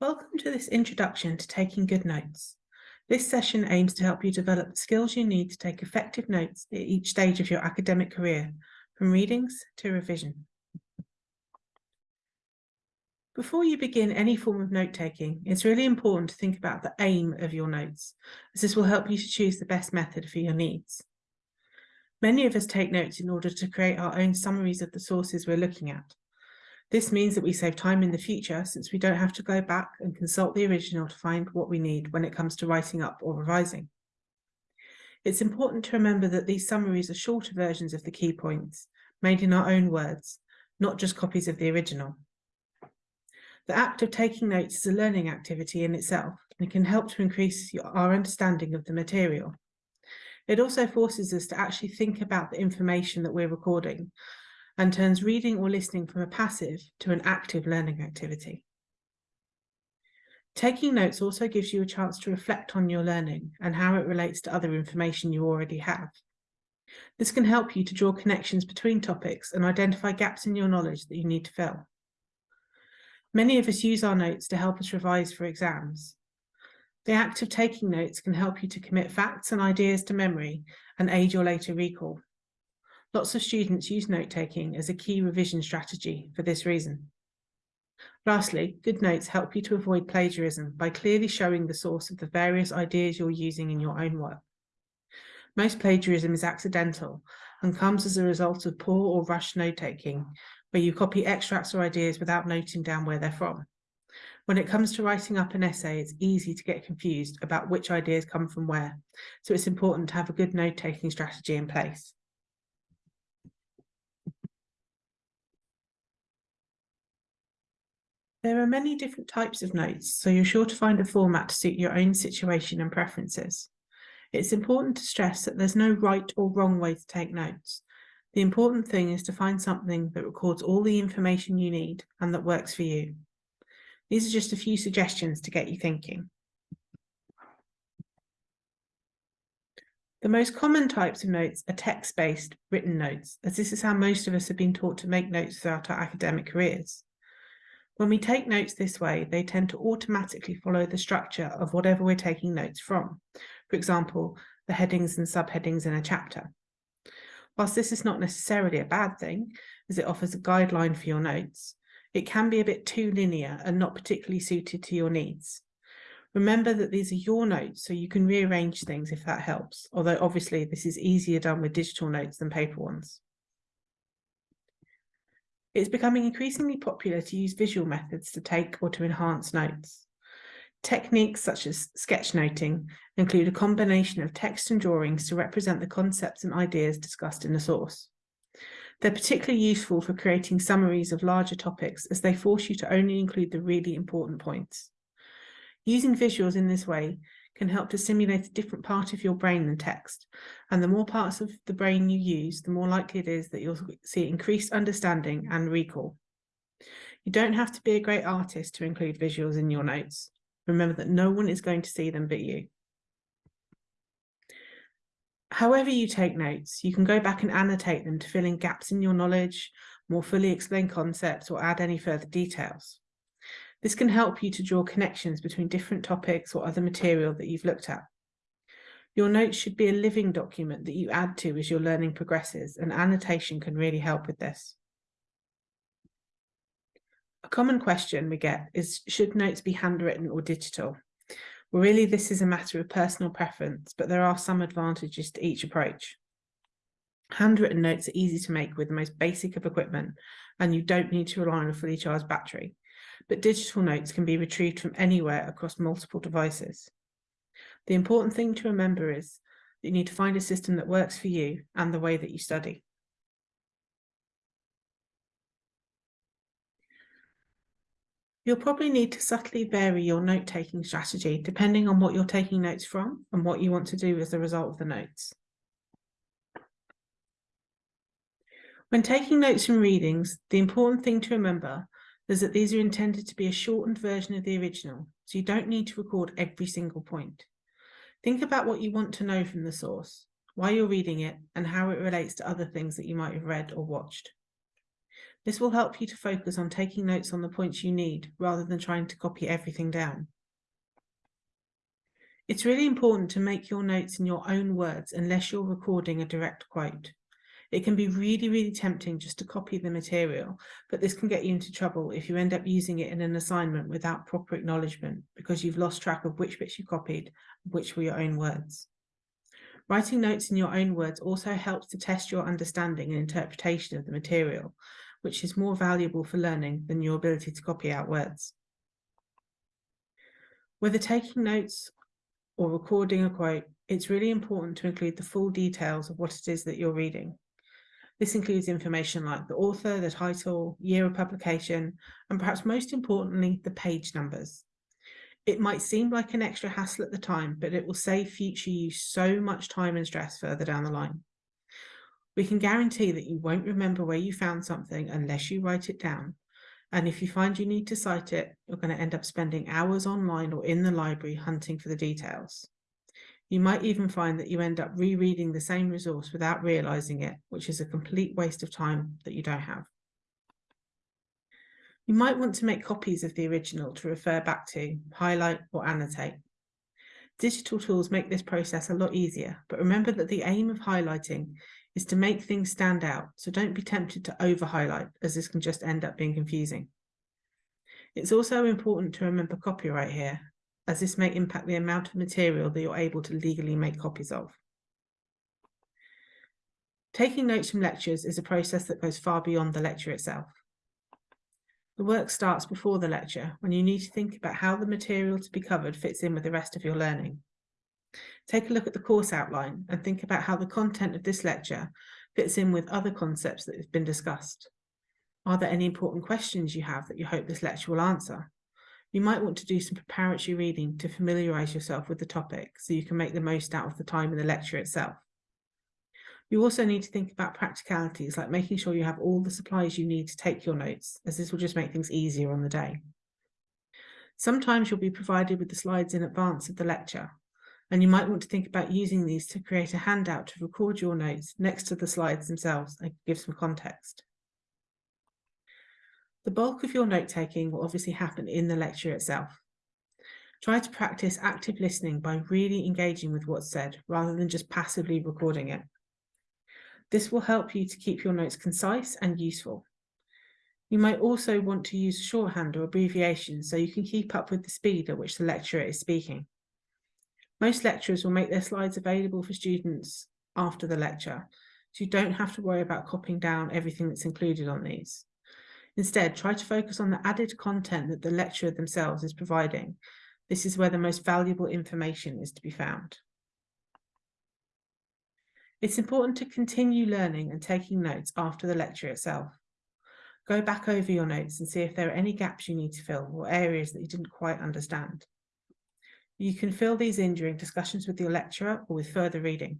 Welcome to this introduction to taking good notes. This session aims to help you develop the skills you need to take effective notes at each stage of your academic career, from readings to revision. Before you begin any form of note-taking, it's really important to think about the aim of your notes, as this will help you to choose the best method for your needs. Many of us take notes in order to create our own summaries of the sources we're looking at. This means that we save time in the future since we don't have to go back and consult the original to find what we need when it comes to writing up or revising. It's important to remember that these summaries are shorter versions of the key points, made in our own words, not just copies of the original. The act of taking notes is a learning activity in itself and can help to increase our understanding of the material. It also forces us to actually think about the information that we're recording and turns reading or listening from a passive to an active learning activity. Taking notes also gives you a chance to reflect on your learning and how it relates to other information you already have. This can help you to draw connections between topics and identify gaps in your knowledge that you need to fill. Many of us use our notes to help us revise for exams. The act of taking notes can help you to commit facts and ideas to memory and aid your later recall. Lots of students use note-taking as a key revision strategy for this reason. Lastly, good notes help you to avoid plagiarism by clearly showing the source of the various ideas you're using in your own work. Most plagiarism is accidental and comes as a result of poor or rushed note-taking, where you copy extracts or ideas without noting down where they're from. When it comes to writing up an essay, it's easy to get confused about which ideas come from where, so it's important to have a good note-taking strategy in place. There are many different types of notes, so you're sure to find a format to suit your own situation and preferences. It's important to stress that there's no right or wrong way to take notes. The important thing is to find something that records all the information you need and that works for you. These are just a few suggestions to get you thinking. The most common types of notes are text-based written notes, as this is how most of us have been taught to make notes throughout our academic careers. When we take notes this way, they tend to automatically follow the structure of whatever we're taking notes from. For example, the headings and subheadings in a chapter. Whilst this is not necessarily a bad thing, as it offers a guideline for your notes, it can be a bit too linear and not particularly suited to your needs. Remember that these are your notes, so you can rearrange things if that helps, although obviously this is easier done with digital notes than paper ones. It's becoming increasingly popular to use visual methods to take or to enhance notes. Techniques such as sketchnoting include a combination of text and drawings to represent the concepts and ideas discussed in the source. They're particularly useful for creating summaries of larger topics as they force you to only include the really important points. Using visuals in this way can help to simulate a different part of your brain than text. And the more parts of the brain you use, the more likely it is that you'll see increased understanding and recall. You don't have to be a great artist to include visuals in your notes. Remember that no one is going to see them but you. However you take notes, you can go back and annotate them to fill in gaps in your knowledge, more fully explain concepts or add any further details. This can help you to draw connections between different topics or other material that you've looked at. Your notes should be a living document that you add to as your learning progresses, and annotation can really help with this. A common question we get is, should notes be handwritten or digital? Well, really, this is a matter of personal preference, but there are some advantages to each approach. Handwritten notes are easy to make with the most basic of equipment, and you don't need to rely on a fully charged battery but digital notes can be retrieved from anywhere across multiple devices. The important thing to remember is that you need to find a system that works for you and the way that you study. You'll probably need to subtly vary your note-taking strategy depending on what you're taking notes from and what you want to do as a result of the notes. When taking notes from readings, the important thing to remember is that these are intended to be a shortened version of the original, so you don't need to record every single point. Think about what you want to know from the source, why you're reading it, and how it relates to other things that you might have read or watched. This will help you to focus on taking notes on the points you need rather than trying to copy everything down. It's really important to make your notes in your own words unless you're recording a direct quote. It can be really, really tempting just to copy the material, but this can get you into trouble if you end up using it in an assignment without proper acknowledgement because you've lost track of which bits you copied, which were your own words. Writing notes in your own words also helps to test your understanding and interpretation of the material, which is more valuable for learning than your ability to copy out words. Whether taking notes or recording a quote, it's really important to include the full details of what it is that you're reading. This includes information like the author, the title, year of publication, and perhaps most importantly, the page numbers. It might seem like an extra hassle at the time, but it will save future use so much time and stress further down the line. We can guarantee that you won't remember where you found something unless you write it down. And if you find you need to cite it, you're going to end up spending hours online or in the library hunting for the details. You might even find that you end up rereading the same resource without realizing it, which is a complete waste of time that you don't have. You might want to make copies of the original to refer back to, highlight or annotate. Digital tools make this process a lot easier, but remember that the aim of highlighting is to make things stand out, so don't be tempted to over-highlight, as this can just end up being confusing. It's also important to remember copyright here, as this may impact the amount of material that you're able to legally make copies of. Taking notes from lectures is a process that goes far beyond the lecture itself. The work starts before the lecture, when you need to think about how the material to be covered fits in with the rest of your learning. Take a look at the course outline and think about how the content of this lecture fits in with other concepts that have been discussed. Are there any important questions you have that you hope this lecture will answer? You might want to do some preparatory reading to familiarise yourself with the topic so you can make the most out of the time in the lecture itself. You also need to think about practicalities like making sure you have all the supplies you need to take your notes, as this will just make things easier on the day. Sometimes you'll be provided with the slides in advance of the lecture, and you might want to think about using these to create a handout to record your notes next to the slides themselves and give some context. The bulk of your note-taking will obviously happen in the lecture itself. Try to practice active listening by really engaging with what's said rather than just passively recording it. This will help you to keep your notes concise and useful. You might also want to use shorthand or abbreviations so you can keep up with the speed at which the lecturer is speaking. Most lecturers will make their slides available for students after the lecture, so you don't have to worry about copying down everything that's included on these. Instead, try to focus on the added content that the lecturer themselves is providing. This is where the most valuable information is to be found. It's important to continue learning and taking notes after the lecture itself. Go back over your notes and see if there are any gaps you need to fill or areas that you didn't quite understand. You can fill these in during discussions with your lecturer or with further reading.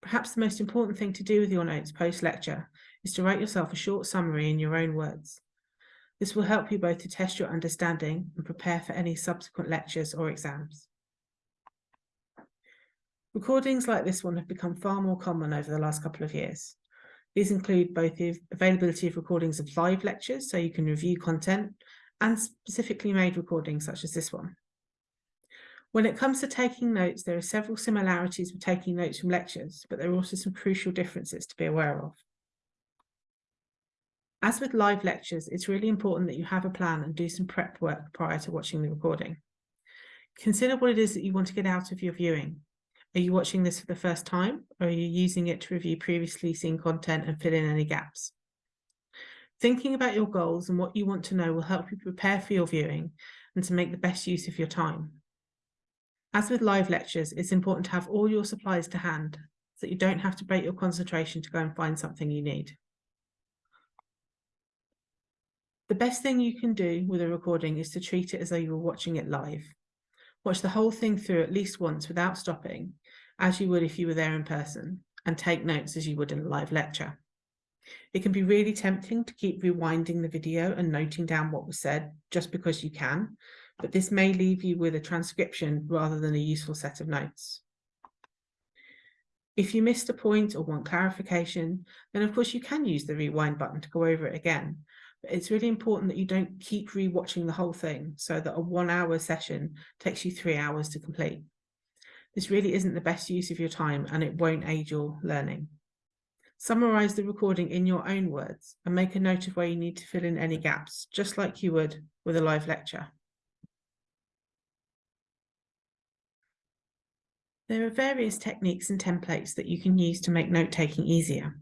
Perhaps the most important thing to do with your notes post-lecture is to write yourself a short summary in your own words. This will help you both to test your understanding and prepare for any subsequent lectures or exams. Recordings like this one have become far more common over the last couple of years. These include both the availability of recordings of live lectures, so you can review content, and specifically made recordings such as this one. When it comes to taking notes, there are several similarities with taking notes from lectures, but there are also some crucial differences to be aware of. As with live lectures, it's really important that you have a plan and do some prep work prior to watching the recording. Consider what it is that you want to get out of your viewing. Are you watching this for the first time, or are you using it to review previously seen content and fill in any gaps? Thinking about your goals and what you want to know will help you prepare for your viewing and to make the best use of your time. As with live lectures, it's important to have all your supplies to hand so that you don't have to break your concentration to go and find something you need. The best thing you can do with a recording is to treat it as though you were watching it live. Watch the whole thing through at least once without stopping, as you would if you were there in person, and take notes as you would in a live lecture. It can be really tempting to keep rewinding the video and noting down what was said just because you can, but this may leave you with a transcription rather than a useful set of notes. If you missed a point or want clarification, then of course you can use the rewind button to go over it again. It's really important that you don't keep rewatching the whole thing so that a one hour session takes you three hours to complete. This really isn't the best use of your time and it won't aid your learning. Summarize the recording in your own words and make a note of where you need to fill in any gaps, just like you would with a live lecture. There are various techniques and templates that you can use to make note-taking easier.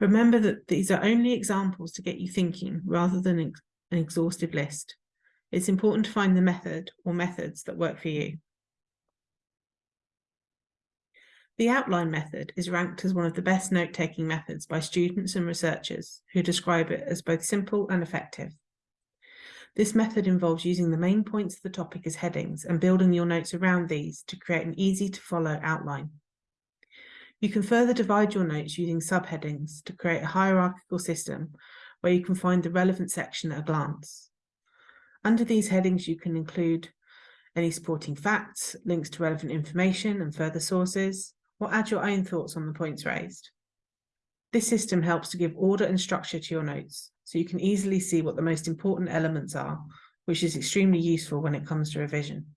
Remember that these are only examples to get you thinking rather than an exhaustive list. It's important to find the method or methods that work for you. The outline method is ranked as one of the best note-taking methods by students and researchers who describe it as both simple and effective. This method involves using the main points of the topic as headings and building your notes around these to create an easy to follow outline. You can further divide your notes using subheadings to create a hierarchical system where you can find the relevant section at a glance. Under these headings, you can include any supporting facts, links to relevant information and further sources, or add your own thoughts on the points raised. This system helps to give order and structure to your notes, so you can easily see what the most important elements are, which is extremely useful when it comes to revision.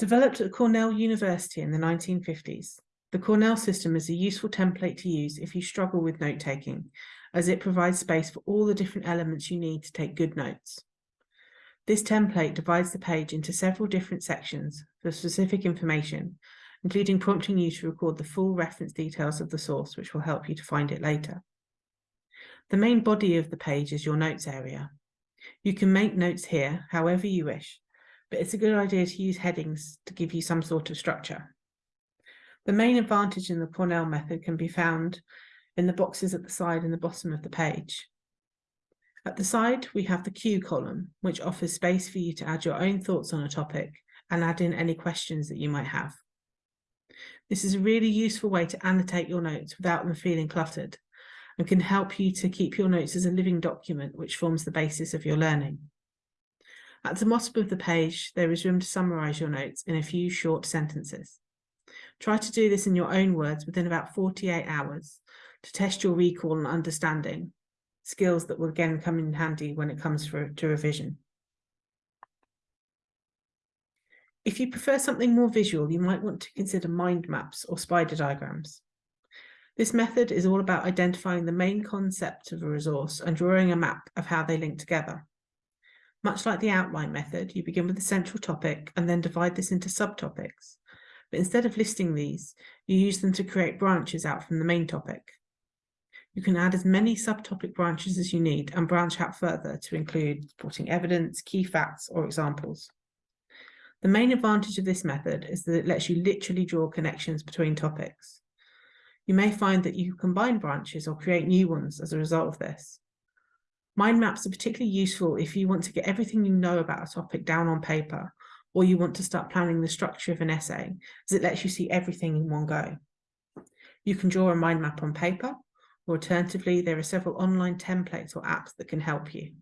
Developed at Cornell University in the 1950s, the Cornell system is a useful template to use if you struggle with note-taking, as it provides space for all the different elements you need to take good notes. This template divides the page into several different sections for specific information including prompting you to record the full reference details of the source, which will help you to find it later. The main body of the page is your notes area. You can make notes here however you wish, but it's a good idea to use headings to give you some sort of structure. The main advantage in the Cornell method can be found in the boxes at the side and the bottom of the page. At the side, we have the cue column, which offers space for you to add your own thoughts on a topic and add in any questions that you might have. This is a really useful way to annotate your notes without them feeling cluttered and can help you to keep your notes as a living document which forms the basis of your learning. At the bottom of the page, there is room to summarise your notes in a few short sentences. Try to do this in your own words within about 48 hours to test your recall and understanding, skills that will again come in handy when it comes for, to revision. If you prefer something more visual, you might want to consider mind maps or spider diagrams. This method is all about identifying the main concept of a resource and drawing a map of how they link together. Much like the outline method, you begin with the central topic and then divide this into subtopics. But instead of listing these, you use them to create branches out from the main topic. You can add as many subtopic branches as you need and branch out further to include supporting evidence, key facts, or examples. The main advantage of this method is that it lets you literally draw connections between topics. You may find that you combine branches or create new ones as a result of this. Mind maps are particularly useful if you want to get everything you know about a topic down on paper, or you want to start planning the structure of an essay, as it lets you see everything in one go. You can draw a mind map on paper, or alternatively, there are several online templates or apps that can help you.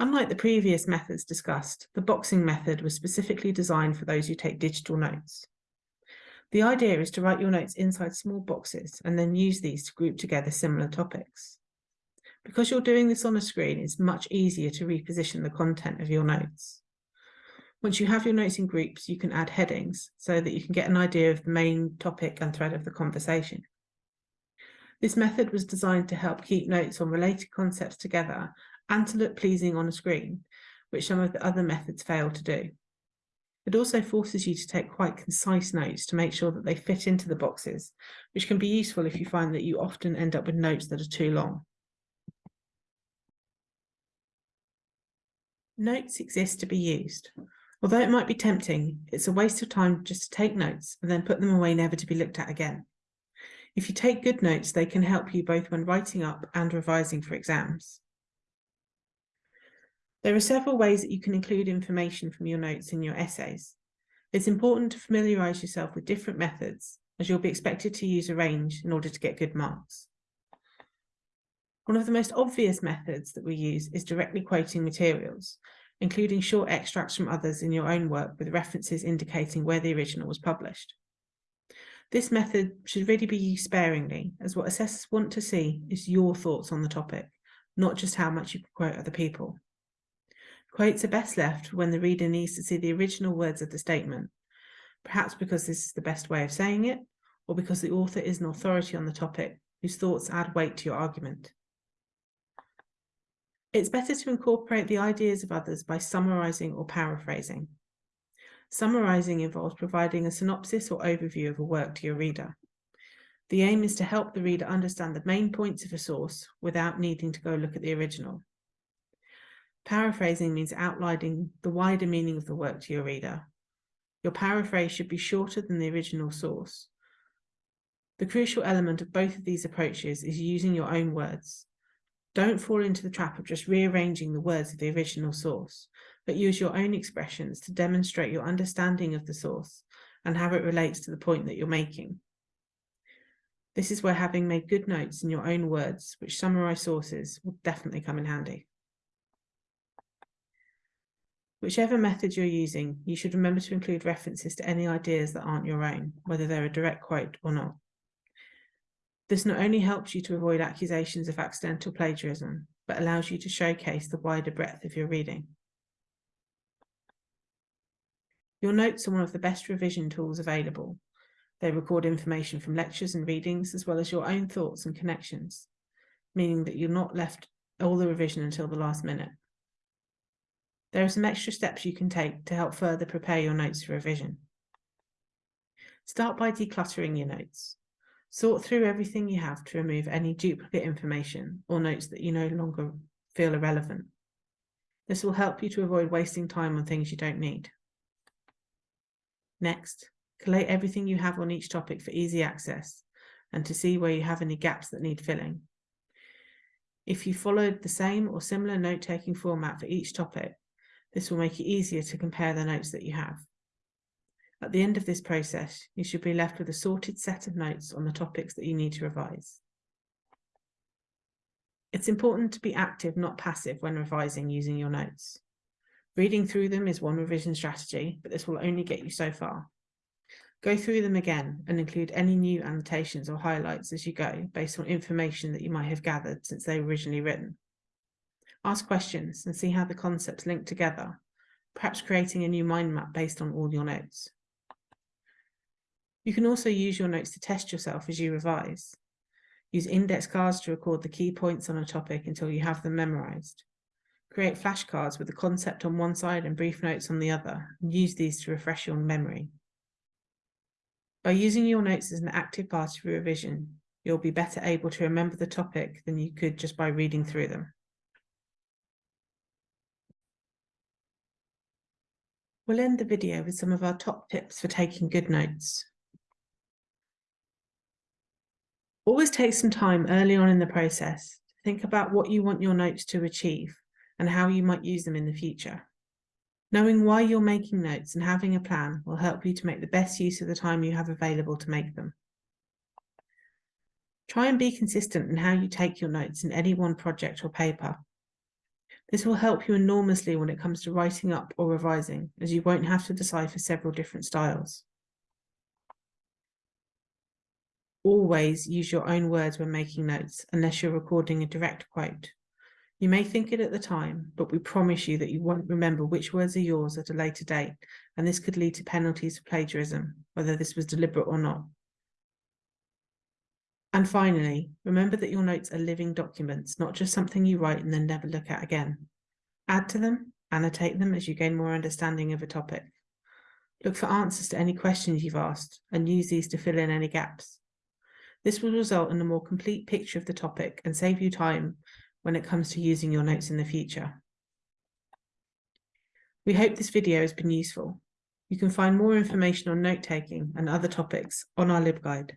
Unlike the previous methods discussed, the boxing method was specifically designed for those who take digital notes. The idea is to write your notes inside small boxes and then use these to group together similar topics. Because you're doing this on a screen, it's much easier to reposition the content of your notes. Once you have your notes in groups, you can add headings so that you can get an idea of the main topic and thread of the conversation. This method was designed to help keep notes on related concepts together and to look pleasing on a screen, which some of the other methods fail to do. It also forces you to take quite concise notes to make sure that they fit into the boxes, which can be useful if you find that you often end up with notes that are too long. Notes exist to be used. Although it might be tempting, it's a waste of time just to take notes and then put them away never to be looked at again. If you take good notes, they can help you both when writing up and revising for exams. There are several ways that you can include information from your notes in your essays. It's important to familiarise yourself with different methods as you'll be expected to use a range in order to get good marks. One of the most obvious methods that we use is directly quoting materials, including short extracts from others in your own work with references indicating where the original was published. This method should really be used sparingly, as what assessors want to see is your thoughts on the topic, not just how much you quote other people. Quotes are best left when the reader needs to see the original words of the statement, perhaps because this is the best way of saying it, or because the author is an authority on the topic whose thoughts add weight to your argument. It's better to incorporate the ideas of others by summarizing or paraphrasing. Summarizing involves providing a synopsis or overview of a work to your reader. The aim is to help the reader understand the main points of a source without needing to go look at the original. Paraphrasing means outlining the wider meaning of the work to your reader. Your paraphrase should be shorter than the original source. The crucial element of both of these approaches is using your own words. Don't fall into the trap of just rearranging the words of the original source, but use your own expressions to demonstrate your understanding of the source and how it relates to the point that you're making. This is where having made good notes in your own words, which summarize sources, will definitely come in handy. Whichever method you're using, you should remember to include references to any ideas that aren't your own, whether they're a direct quote or not. This not only helps you to avoid accusations of accidental plagiarism, but allows you to showcase the wider breadth of your reading. Your notes are one of the best revision tools available. They record information from lectures and readings, as well as your own thoughts and connections, meaning that you're not left all the revision until the last minute. There are some extra steps you can take to help further prepare your notes for revision. Start by decluttering your notes. Sort through everything you have to remove any duplicate information or notes that you no longer feel irrelevant. This will help you to avoid wasting time on things you don't need. Next, collate everything you have on each topic for easy access and to see where you have any gaps that need filling. If you followed the same or similar note-taking format for each topic, this will make it easier to compare the notes that you have. At the end of this process, you should be left with a sorted set of notes on the topics that you need to revise. It's important to be active, not passive, when revising using your notes. Reading through them is one revision strategy, but this will only get you so far. Go through them again and include any new annotations or highlights as you go based on information that you might have gathered since they were originally written. Ask questions and see how the concepts link together, perhaps creating a new mind map based on all your notes. You can also use your notes to test yourself as you revise. Use index cards to record the key points on a topic until you have them memorized. Create flashcards with the concept on one side and brief notes on the other, and use these to refresh your memory. By using your notes as an active part of your revision, you'll be better able to remember the topic than you could just by reading through them. We'll end the video with some of our top tips for taking good notes. Always take some time early on in the process to think about what you want your notes to achieve and how you might use them in the future. Knowing why you're making notes and having a plan will help you to make the best use of the time you have available to make them. Try and be consistent in how you take your notes in any one project or paper. This will help you enormously when it comes to writing up or revising, as you won't have to decipher several different styles. Always use your own words when making notes, unless you're recording a direct quote. You may think it at the time, but we promise you that you won't remember which words are yours at a later date, and this could lead to penalties for plagiarism, whether this was deliberate or not. And finally, remember that your notes are living documents, not just something you write and then never look at again. Add to them, annotate them as you gain more understanding of a topic. Look for answers to any questions you've asked and use these to fill in any gaps. This will result in a more complete picture of the topic and save you time when it comes to using your notes in the future. We hope this video has been useful. You can find more information on note-taking and other topics on our LibGuide.